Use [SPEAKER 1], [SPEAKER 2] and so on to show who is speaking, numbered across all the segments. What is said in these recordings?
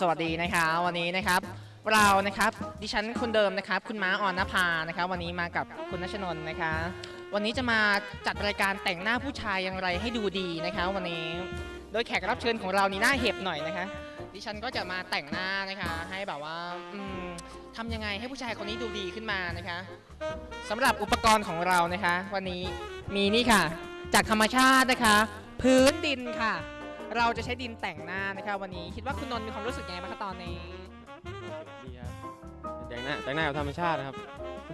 [SPEAKER 1] สวัสดีนะคะวันนี้นะครับ เรานะครับดิฉันคนเดิมนะครับ คุณม้าออนนภานะคะวันนี้มากับคุณนัชนนท์นะคะวันนี้จะมาจัดรายการแต่งหน้าผู้ชายอย่างไรให้ดูดีนะคะ วันนี้โดยแขกรับเชิญของเรานี่หน้าเห็บหน่อยนะคะ ดิฉันก็จะมาแต่งหน้านะคะ ให้แบบว่าอืมทำยังไงให้ผู้ชายคนนี้ดูดีขึ้นมานะคะสำหรับอุปกรณ์ของเรานะคะ วันนี้มีนี่ค่ะ จากธรรมชาตินะคะ พื้นดินค่ะ เราจะใช้ดินแต่งหน้านะคะวันนี้คิดว่าคุณนนท์มีความรู้สึกยังไงบ้างคะตอนนี้
[SPEAKER 2] ดีครับแต่งหน้าแต่งหน้าแบบธรรมชาตินะครับ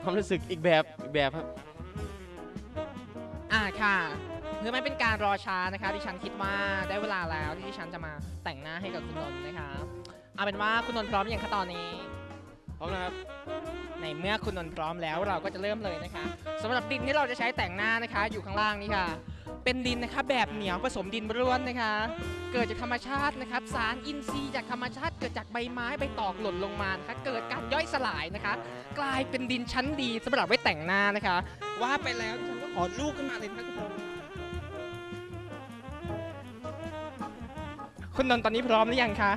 [SPEAKER 2] ความรู้สึกอีกแบบอีกแบบครับ
[SPEAKER 1] อ่าค่ะเพื่อไม่เป็นการรอช้านะคะดิฉันคิดว่าได้เวลาแล้วที่ดิฉันจะมาแต่งหน้าให้กับคุณนนท์นะคะเอาเป็นว่าคุณนนท์พร้อมยังคะตอนนี้
[SPEAKER 2] พร้อมนะครับ
[SPEAKER 1] ในเมื่อคุณนนท์พร้อมแล้วเราก็จะเริ่มเลยนะคะสำหรับดินที่เราจะใช้แต่งหน้านะคะ อยู่ข้างล่างนี้ค่ะ เป็นดินนะคะแบบเหนียวผสมดินร่วนนะคะ เกิดจากธรรมชาตินะครับ สารอินทรีย์จากธรรมชาติเกิดจากใบไม้ใบตอกหล่นลงมานะคะเกิดการย่อยสลายนะคะ กลายเป็นดินชั้นดีสำหรับไว้แต่งหน้านะคะ ว่าไปแล้วฉันก็ขอลูกขึ้นมาเลยนะคะคุณนนท์คุณนนท์ตอนนี้พร้อมหรือยังคะ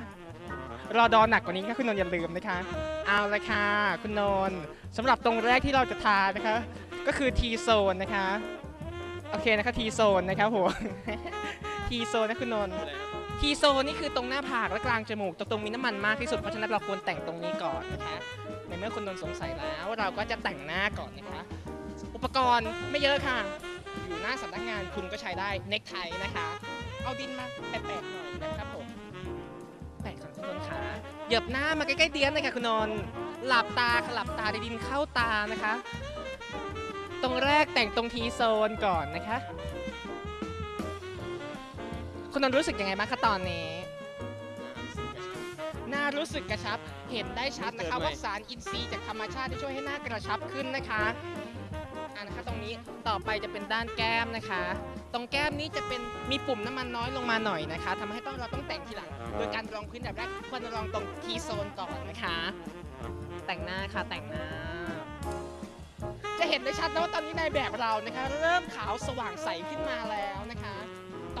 [SPEAKER 1] รอดอหนักกว่านี้ค่ะคุณนนท์อย่าลืมนะคะ เอาละค่ะ คุณนนท์สำหรับตรงแรกที่เราจะทานะคะ ก็คือ T zone นะคะ อเคนะคะ T zone นะครับผม T zone นะคุณนนท์ T zone นี่คือตรงหน้าผากและกลางจมูกตรงตรงมีน้ำมันมากที่สุดเพราะฉะนั้นเราควรแต่งตรงนี้ก่อนนะคะในเมื่อคุณนนท์สงสัยแล้วเราก็จะแต่งหน้าก่อนนะคะอุปกรณ์ไม่เยอะค่ะ อยู่หน้าสำนักงานคุณก็ใช้ได้เน็กไทนะคะ เอาดินมาแปะๆหน่อยนะครับผมแปะก่อนคุณนนท์ขาเหยียบหน้ามาใกล้ๆเตียนเลยค่ะคุณนนท์หลับตาค่ะหลับตาด้ดินเข้าตานะคะ ตรงแรกแต่งตรงทีโซนก่อนนะคะ คุณนนท์รู้สึกยังไงบ้างคะตอนนี้ หน้ารู้สึกกระชับ เห็นได้ชัดนะคะ
[SPEAKER 2] เกิดใหม่
[SPEAKER 1] ว่าสารอินทรีย์จากธรรมชาติที่ช่วยให้หน้ากระชับขึ้นนะคะอ่านะคะตรงนี้ต่อไปจะเป็นด้านแก้มนะคะ ตรงแก้มนี้จะเป็นมีปุ่มน้ำมันน้อยลงมาหน่อยนะคะทำให้ต้องเราต้องแต่งทีหลัง โดยการรองพื้นแบบแรกควรรองตรงทีโซนก่อนนะคะ แต่งหน้าค่ะแต่งหน้าจะเห็น ได้ชัดนะว่าตอนนี้ในแบบเรานะคะ เริ่มขาวสว่างใสขึ้นมาแล้วนะคะ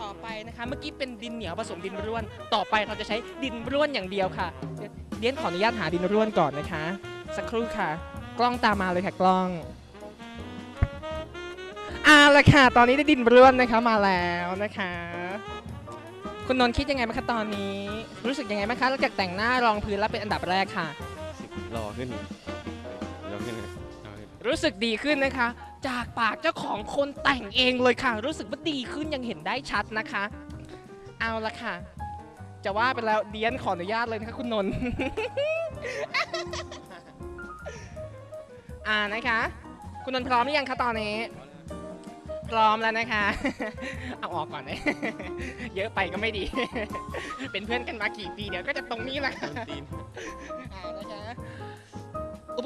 [SPEAKER 1] ต่อไปนะคะเมื่อกี้เป็นดินเหนียวผสมดินร่วน ต่อไปเราจะใช้ดินร่วนอย่างเดียวค่ะเดี๋ยวเดียนขออนุญาตหาดินร่วนก่อนนะคะ สักครู่ค่ะ กล้องตามมาเลยค่ะกล้องอาละค่ะ ตอนนี้ได้ดินร่วนนะคะมาแล้วนะคะ คุณนนท์คิดยังไงบ้างคะตอนนี้ รู้สึกยังไงบ้างคะหลังจากแต่งหน้ารองพื้นแล้วเป็นอันดับแรกค่ะ
[SPEAKER 2] รอขึ้นรอขึ้นรอขึ้น
[SPEAKER 1] รู้สึกดีขึ้นนะคะ จากปากเจ้าของคนแต่งเองเลยค่ะ รู้สึกว่าดีขึ้นยังเห็นได้ชัดนะคะ เอาละค่ะ จะว่าไปแล้วเดียนขออนุญาตเลยนะคะคุณนนท์อ่านะคะ คุณนนท์พร้อมหรือยังคะตอนนี้ พร้อมแล้วนะคะ เอาออกก่อนเลยเยอะไปก็ไม่ดี เป็นเพื่อนกันมากี่ปีเดี๋ยวก็จะตรงนี้แหละค่ะ
[SPEAKER 2] ต้นตีน
[SPEAKER 1] อ่านะคะอุ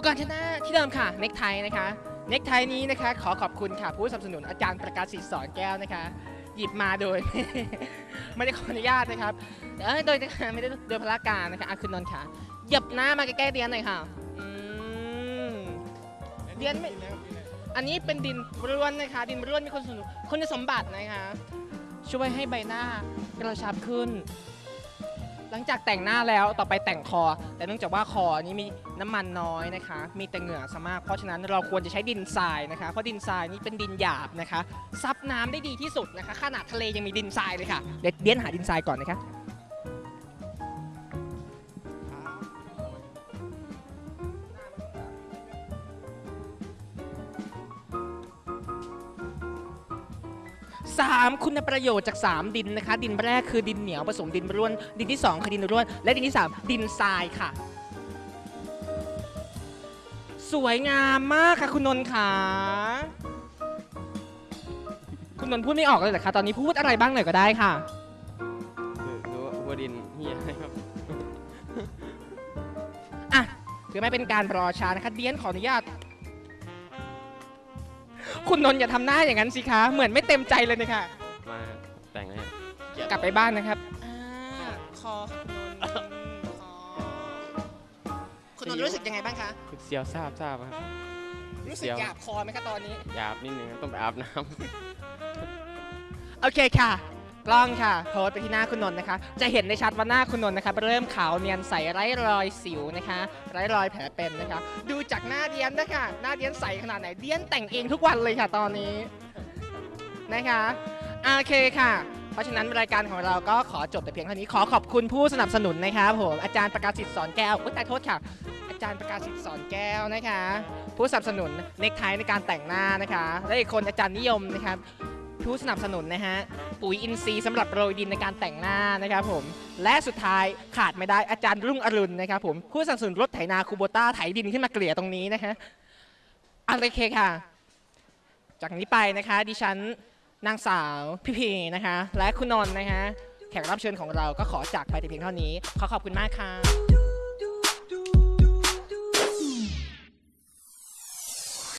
[SPEAKER 1] ปกรณ์ที่หน้าที่เดิมค่ะเน็กไทนะคะเน็กไทนี้นะคะ ขอขอบคุณค่ะ ผู้สนับสนุนอาจารย์ประกาศศิษย์สอนแก้วนะคะ หยิบมาโดย ไม่ได้ขออนุญาตนะครับเอ้ยโดยไม่ได้โดยพละการนะคะอะคุณนนท์ค่ะหยียบหน้ามาใกล้ๆเดียนหน่อยค่ะเรียนไม่อันนี้เป็นดินร่วนนะคะ ดินร่วนมีคุณสมคุณสมบัตินะคะ ช่วยให้ใบหน้ากระชับขึ้น หลังจากแต่งหน้าแล้วต่อไปแต่งคอ แต่เนื่องจากว่าคอนี้มีน้ำมันน้อยนะคะ มีแต่เหงื่อซะมาก เพราะฉะนั้นเราควรจะใช้ดินทรายนะคะ เพราะดินทรายนี้เป็นดินหยาบนะคะ ซับน้ำได้ดีที่สุดนะคะ ขนาดทะเลยังมีดินทรายเลยค่ะ เดี๋ยวเดียนหาดินทรายก่อนนะคะ สามคุณประโยชน์จาก 3 ดินนะคะ ดินแรกคือดินเหนียวผสมดินร่วน ดินที่ 2 คือดินร่วน และดินที่ 3 ดินทรายค่ะ สวยงามมากค่ะคุณนนท์ค่ะคุณนนท์พูดไม่ออกเลยเหรอคะตอนนี้พูดอะไรบ้างหน่อยก็ได้ค่ะ
[SPEAKER 2] คือคือว่าหัวดินเฮียครับ
[SPEAKER 1] อะถือไม่เป็นการรอช้านะคะเดียนขออนุญาต คุณนนท์อย่าทำหน้าอย่างนั้นสิคะ เหมือนไม่เต็มใจเลยนะคะ
[SPEAKER 2] มาแต่งให้
[SPEAKER 1] กลับไปบ้านนะครับอ่าคอคุณนนท์คอคุณนนท์รู้สึกยังไงบ้างคะ
[SPEAKER 2] คุณเซียวทราบทราบครับ
[SPEAKER 1] รู้สึกหยาบคอไหมคะตอนนี้
[SPEAKER 2] หยาบนิดนึงต้องไปอาบน้
[SPEAKER 1] โอเคค่ะ กล้องค่ะโพสไปที่หน้าคุณนนท์นะคะ จะเห็นได้ชัดว่าหน้าคุณนนท์นะคะเริ่มขาวเนียนใสไร้รอยสิวนะคะ ไร้รอยแผลเป็นนะคะ ดูจากหน้าเดียนนะคะหน้าเดียนใสขนาดไหนเดียนแต่งเองทุกวันเลยค่ะตอนนี้นะคะโอเคค่ะเพราะฉะนั้นรายการของเราก็ขอจบแต่เพียงเท่านี้ขอขอบคุณผู้สนับสนุนนะครับผมอาจารย์ประกาศสิทธิ์สอนแก้วอุ๊ยแต่โทษค่ะ อาจารย์ประกาศสิทธิ์สอนแก้วนะคะ ผู้สนับสนุนเน็กไทในการแต่งหน้านะคะ และอีกคนอาจารย์นิยมนะครับ ผู้สนับสนุนนะฮะ ปุ๋ยอินทรีย์สำหรับโรยดินในการแต่งหน้านะครับผม และสุดท้ายขาดไม่ได้อาจารย์รุ่งอรุณนะครับผมผู้สนับสนุนรถไถนาคูโบต้าไถดินขึ้นมาเกลี่ยตรงนี้นะคะอันโอเคค่ะ จากนี้ไปนะคะ ดิฉันนางสาวพี่พีนะคะ และคุณนนท์นะคะแขกรับเชิญของเราก็ขอจากไปแต่เพียงเท่านี้ ขอขอบคุณมากค่ะ